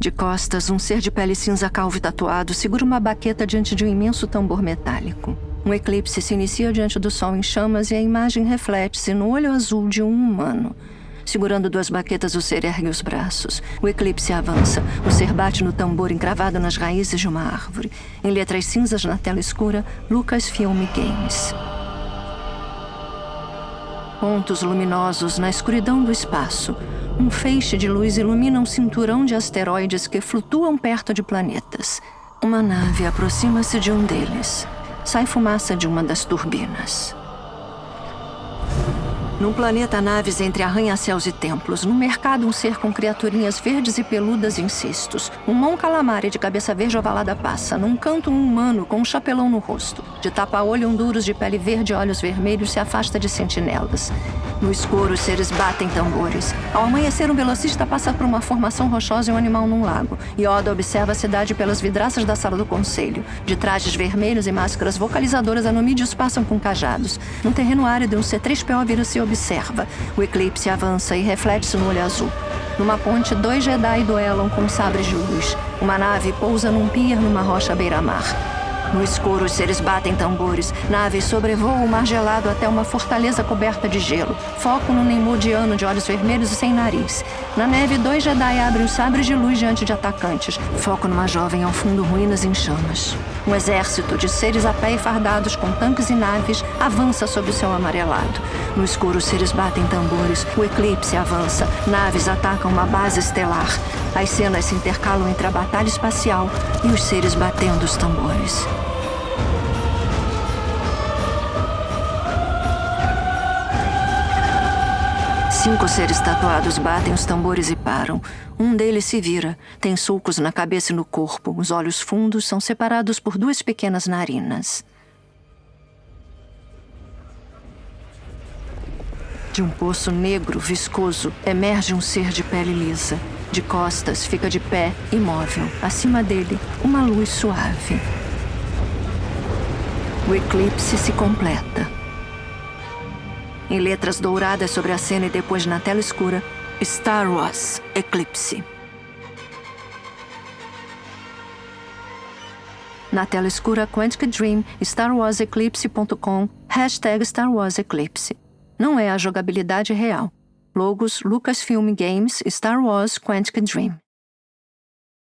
De costas, um ser de pele cinza calvo e tatuado segura uma baqueta diante de um imenso tambor metálico. Um eclipse se inicia diante do sol em chamas e a imagem reflete-se no olho azul de um humano. Segurando duas baquetas, o ser ergue os braços. O eclipse avança. O ser bate no tambor encravado nas raízes de uma árvore. Em letras cinzas na tela escura, Lucasfilm Games. Pontos luminosos na escuridão do espaço. Um feixe de luz ilumina um cinturão de asteroides que flutuam perto de planetas. Uma nave aproxima-se de um deles. Sai fumaça de uma das turbinas. Num planeta, naves entre arranha-céus e templos. No mercado, um ser com criaturinhas verdes e peludas em cestos. Um mão calamare de cabeça verde ovalada passa. Num canto, um humano com um chapelão no rosto. De tapa-olho, duros de pele verde e olhos vermelhos se afasta de sentinelas. No escuro, os seres batem tambores. Ao amanhecer, um velocista passa por uma formação rochosa e um animal num lago. Yoda observa a cidade pelas vidraças da sala do conselho. De trajes vermelhos e máscaras vocalizadoras, anumídeos passam com cajados. Num terreno árido, um C-3PO vira-se observa. O eclipse avança e reflete-se no olho azul. Numa ponte, dois Jedi duelam com sabres de luz. Uma nave pousa num pier numa rocha beira-mar. No escuro, os seres batem tambores. Naves sobrevoam o mar gelado até uma fortaleza coberta de gelo. Foco no Neimoidiano de olhos vermelhos e sem nariz. Na neve, dois Jedi abrem os sabres de luz diante de atacantes. Foco numa jovem ao fundo ruínas em chamas. Um exército de seres a pé e fardados com tanques e naves avança sob o céu amarelado. No escuro, os seres batem tambores. O eclipse avança. Naves atacam uma base estelar. As cenas se intercalam entre a batalha espacial e os seres batendo os tambores. Cinco seres tatuados batem os tambores e param. Um deles se vira, tem sulcos na cabeça e no corpo. Os olhos fundos são separados por duas pequenas narinas. De um poço negro, viscoso, emerge um ser de pele lisa. De costas, fica de pé, imóvel. Acima dele, uma luz suave. O eclipse se completa. Em letras douradas sobre a cena e depois na tela escura, Star Wars Eclipse. Na tela escura, Quantic Dream, StarWarsEclipse.com, hashtag Star Wars Eclipse. Não é a jogabilidade real. Logos Lucasfilm Games, Star Wars Quantic Dream.